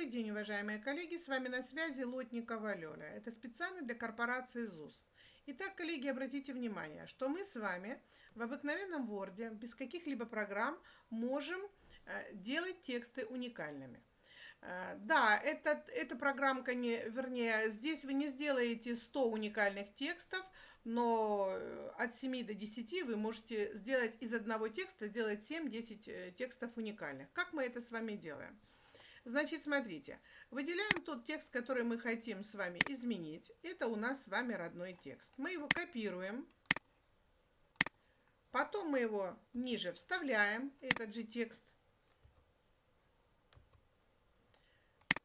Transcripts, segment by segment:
Добрый день, уважаемые коллеги, с вами на связи Лотникова Лёля. Это специально для корпорации ЗУС. Итак, коллеги, обратите внимание, что мы с вами в обыкновенном Word, без каких-либо программ, можем э, делать тексты уникальными. Э, да, это, эта программка, не, вернее, здесь вы не сделаете 100 уникальных текстов, но э, от 7 до 10 вы можете сделать из одного текста, сделать 7-10 текстов уникальных. Как мы это с вами делаем? Значит, смотрите, выделяем тот текст, который мы хотим с вами изменить. Это у нас с вами родной текст. Мы его копируем. Потом мы его ниже вставляем, этот же текст.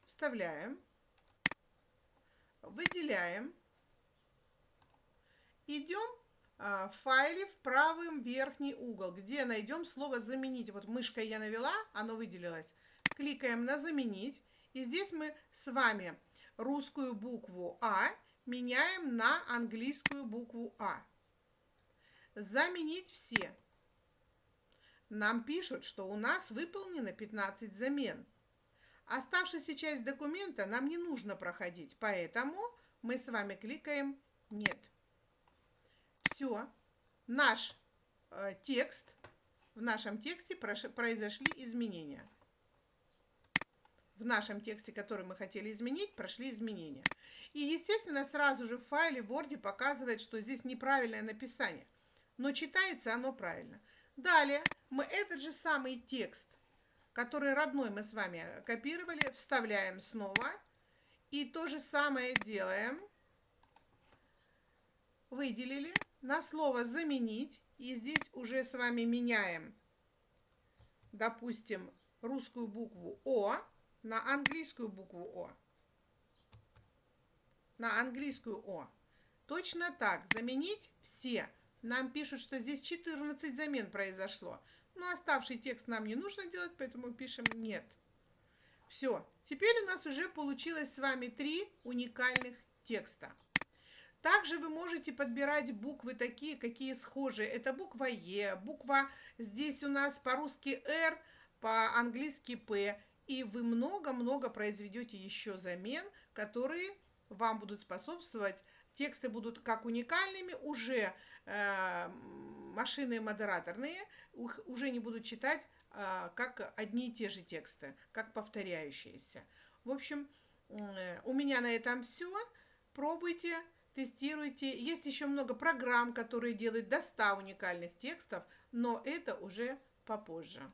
Вставляем. Выделяем. Идем а, в файле в правый верхний угол, где найдем слово «заменить». Вот мышкой я навела, оно выделилось кликаем на «Заменить». И здесь мы с вами русскую букву А меняем на английскую букву А. Заменить все. Нам пишут, что у нас выполнено 15 замен. Оставшаяся часть документа нам не нужно проходить, поэтому мы с вами кликаем «Нет». Все. Наш э, текст, в нашем тексте произошли изменения в нашем тексте, который мы хотели изменить, прошли изменения. И, естественно, сразу же в файле в Word показывает, что здесь неправильное написание. Но читается оно правильно. Далее мы этот же самый текст, который родной мы с вами копировали, вставляем снова. И то же самое делаем. Выделили. На слово «заменить». И здесь уже с вами меняем, допустим, русскую букву «О» на английскую букву О. На английскую О. Точно так, заменить все. Нам пишут, что здесь 14 замен произошло. Но оставший текст нам не нужно делать, поэтому пишем «нет». Все. Теперь у нас уже получилось с вами три уникальных текста. Также вы можете подбирать буквы такие, какие схожие. Это буква Е, буква здесь у нас по-русски Р, по-английски П. И вы много-много произведете еще замен, которые вам будут способствовать. Тексты будут как уникальными, уже э, машины модераторные, их уже не будут читать э, как одни и те же тексты, как повторяющиеся. В общем, э, у меня на этом все. Пробуйте, тестируйте. Есть еще много программ, которые делают до 100 уникальных текстов, но это уже попозже.